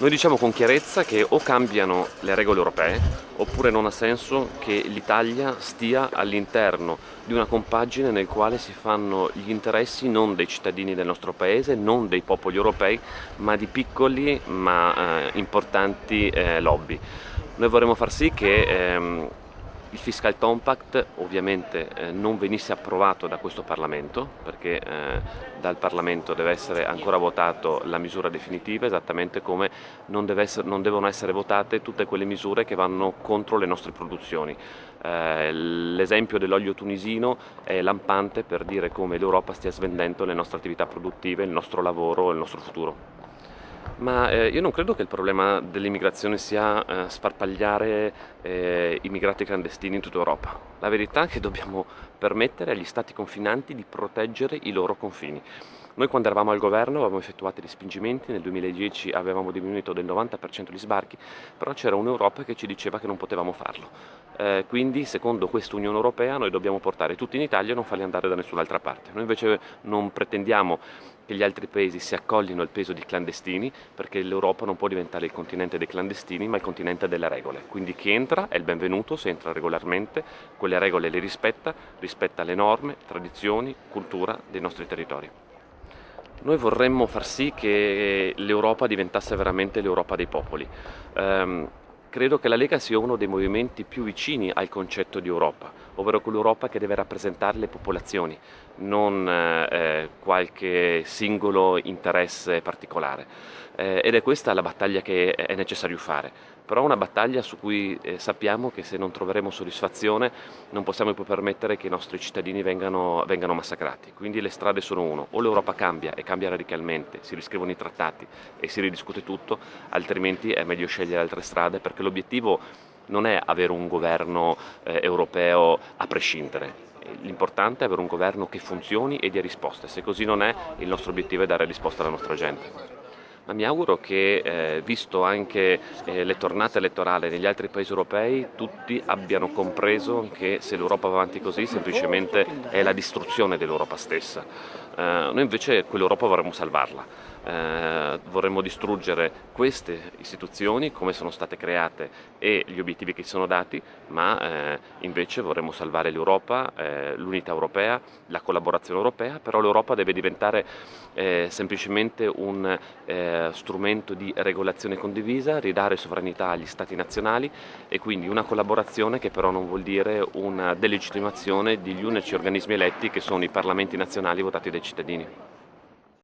Noi diciamo con chiarezza che o cambiano le regole europee oppure non ha senso che l'Italia stia all'interno di una compagine nel quale si fanno gli interessi non dei cittadini del nostro paese, non dei popoli europei, ma di piccoli ma eh, importanti eh, lobby. Noi vorremmo far sì che ehm, il Fiscal Compact ovviamente eh, non venisse approvato da questo Parlamento perché eh, dal Parlamento deve essere ancora votato la misura definitiva esattamente come non, essere, non, devono essere votate tutte quelle misure che vanno contro le nostre produzioni. Eh, l'esempio dell'olio tunisino è lampante per dire come l'Europa stia svendendo le nostre attività produttive, il nostro lavoro, il nostro futuro. Ma eh, io non credo che il problema dell'immigrazione sia eh, sparpagliare eh, immigrati clandestini in tutta Europa. La verità è che dobbiamo permettere agli stati confinanti di proteggere i loro confini. Noi quando eravamo al governo avevamo effettuato respingimenti, nel 2010 avevamo diminuito del 90% gli sbarchi, però c'era un'Europa che ci diceva che non potevamo farlo. Eh, quindi secondo questa Unione Europea noi dobbiamo portare tutti in Italia e non farli andare da nessun'altra parte. Noi invece non pretendiamo che gli altri paesi si accoglino il peso di clandestini perché l'Europa non può diventare il continente dei clandestini ma il continente delle regole. Quindi chi entra è il benvenuto se entra regolarmente, quelle regole le rispetta, rispetta le norme, tradizioni, cultura dei nostri territori. Noi vorremmo far sì che l'Europa diventasse veramente l'Europa dei popoli. Um, credo che la Lega sia uno dei movimenti più vicini al concetto di Europa, ovvero quell'Europa che deve rappresentare le popolazioni, non eh, qualche singolo interesse particolare. Eh, ed è questa la battaglia che è necessario fare, però una battaglia su cui eh, sappiamo che se non troveremo soddisfazione non possiamo più permettere che i nostri cittadini vengano, vengano massacrati. Quindi le strade sono uno, o l'Europa cambia e cambia radicalmente, si riscrivono i trattati e si ridiscute tutto, altrimenti è meglio scegliere altre strade perché l'obiettivo non è avere un governo eh, europeo a prescindere, l'importante è avere un governo che funzioni e dia risposte, se così non è il nostro obiettivo è dare risposta alla nostra gente. Ma mi auguro che, eh, visto anche eh, le tornate elettorali negli altri paesi europei, tutti abbiano compreso che se l'Europa va avanti così semplicemente è la distruzione dell'Europa stessa. Eh, noi invece quell'Europa vorremmo salvarla eh, vorremmo distruggere queste istituzioni come sono state create e gli obiettivi che ci sono dati, ma eh, invece vorremmo salvare l'Europa, eh, l'unità europea, la collaborazione europea, però l'Europa deve diventare eh, semplicemente un eh, strumento di regolazione condivisa, ridare sovranità agli Stati nazionali e quindi una collaborazione che però non vuol dire una delegittimazione degli unici organismi eletti che sono i parlamenti nazionali votati dai cittadini.